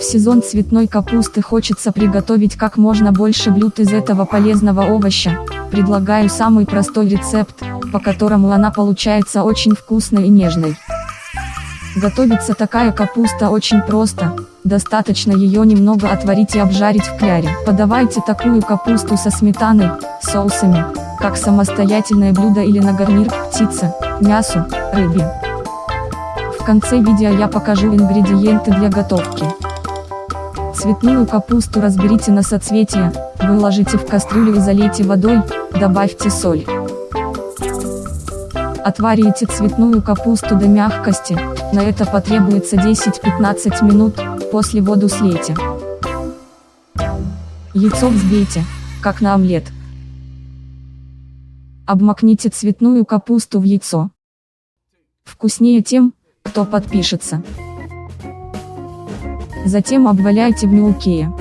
В сезон цветной капусты хочется приготовить как можно больше блюд из этого полезного овоща. Предлагаю самый простой рецепт, по которому она получается очень вкусной и нежной. Готовится такая капуста очень просто, достаточно ее немного отварить и обжарить в кляре. Подавайте такую капусту со сметаной, соусами, как самостоятельное блюдо или на гарнир к птице, мясу, рыбе. В конце видео я покажу ингредиенты для готовки. Цветную капусту разберите на соцветия, выложите в кастрюлю и залейте водой, добавьте соль. Отварите цветную капусту до мягкости, на это потребуется 10-15 минут, после воду слейте. Яйцо взбейте, как на омлет. Обмакните цветную капусту в яйцо. Вкуснее тем, кто подпишется. Затем обваляйте в мелкие.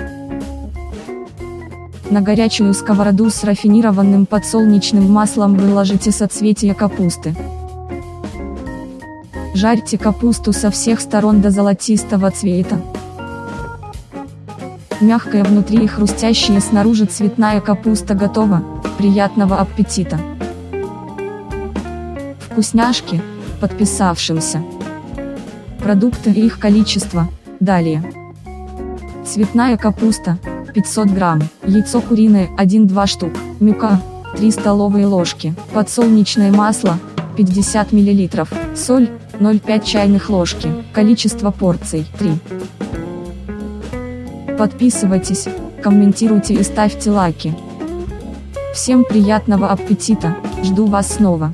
На горячую сковороду с рафинированным подсолнечным маслом выложите соцветия капусты. Жарьте капусту со всех сторон до золотистого цвета. Мягкая внутри и хрустящая снаружи цветная капуста готова, приятного аппетита! Вкусняшки, подписавшимся. Продукты и их количество, далее. Цветная капуста, 500 грамм, яйцо куриное, 1-2 штук, мюка, 3 столовые ложки, подсолнечное масло, 50 мл, соль, 0,5 чайных ложки, количество порций, 3. Подписывайтесь, комментируйте и ставьте лайки. Всем приятного аппетита, жду вас снова.